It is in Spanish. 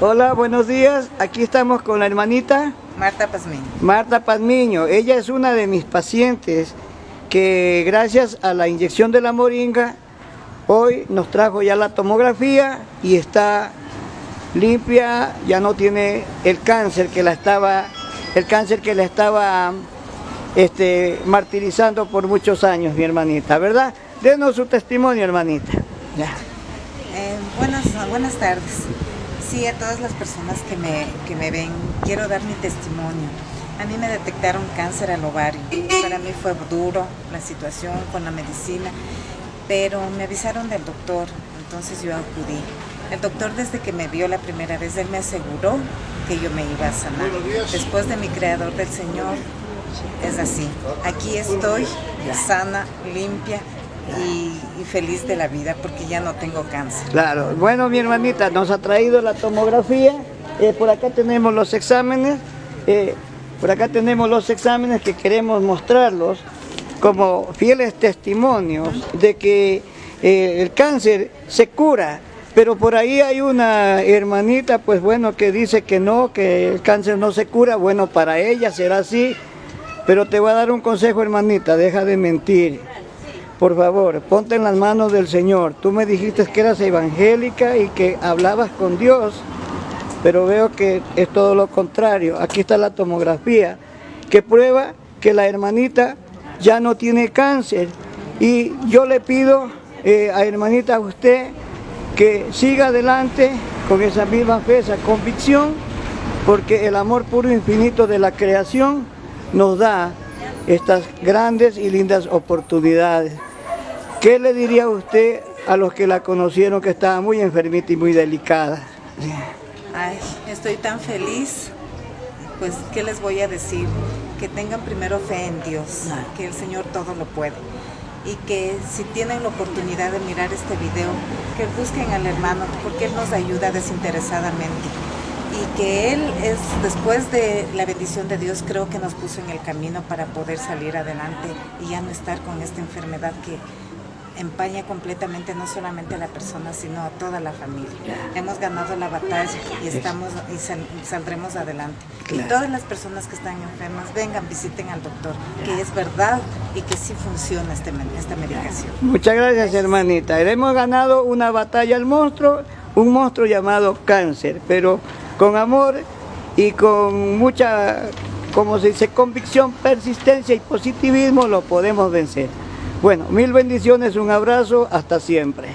Hola, buenos días. Aquí estamos con la hermanita Marta Pazmiño. Marta Pazmiño. Ella es una de mis pacientes que gracias a la inyección de la moringa hoy nos trajo ya la tomografía y está limpia, ya no tiene el cáncer que la estaba el cáncer que la estaba este, martirizando por muchos años, mi hermanita, ¿verdad? Denos su testimonio, hermanita. Ya. Eh, buenas, buenas tardes. Sí, a todas las personas que me, que me ven, quiero dar mi testimonio. A mí me detectaron cáncer al ovario. Para mí fue duro la situación con la medicina, pero me avisaron del doctor, entonces yo acudí. El doctor desde que me vio la primera vez, él me aseguró que yo me iba a sanar. Después de mi creador del Señor, es así. Aquí estoy, sana, limpia, y, feliz de la vida porque ya no tengo cáncer. Claro, bueno mi hermanita, nos ha traído la tomografía, eh, por acá tenemos los exámenes, eh, por acá tenemos los exámenes que queremos mostrarlos como fieles testimonios de que eh, el cáncer se cura, pero por ahí hay una hermanita, pues bueno, que dice que no, que el cáncer no se cura, bueno, para ella será así, pero te voy a dar un consejo, hermanita, deja de mentir. Por favor, ponte en las manos del Señor. Tú me dijiste que eras evangélica y que hablabas con Dios, pero veo que es todo lo contrario. Aquí está la tomografía que prueba que la hermanita ya no tiene cáncer. Y yo le pido eh, a hermanita a usted que siga adelante con esa misma fe, esa convicción, porque el amor puro e infinito de la creación nos da estas grandes y lindas oportunidades. ¿Qué le diría usted a los que la conocieron que estaba muy enfermita y muy delicada? Ay, estoy tan feliz. Pues, ¿qué les voy a decir? Que tengan primero fe en Dios, que el Señor todo lo puede. Y que si tienen la oportunidad de mirar este video, que busquen al hermano, porque Él nos ayuda desinteresadamente. Y que Él es, después de la bendición de Dios, creo que nos puso en el camino para poder salir adelante y ya no estar con esta enfermedad que empaña completamente no solamente a la persona, sino a toda la familia. Hemos ganado la batalla y estamos y saldremos adelante. Y todas las personas que están enfermas, vengan, visiten al doctor, que es verdad y que sí funciona este, esta medicación. Muchas gracias, hermanita. Hemos ganado una batalla al monstruo, un monstruo llamado cáncer, pero con amor y con mucha, como se dice, convicción, persistencia y positivismo lo podemos vencer. Bueno, mil bendiciones, un abrazo, hasta siempre.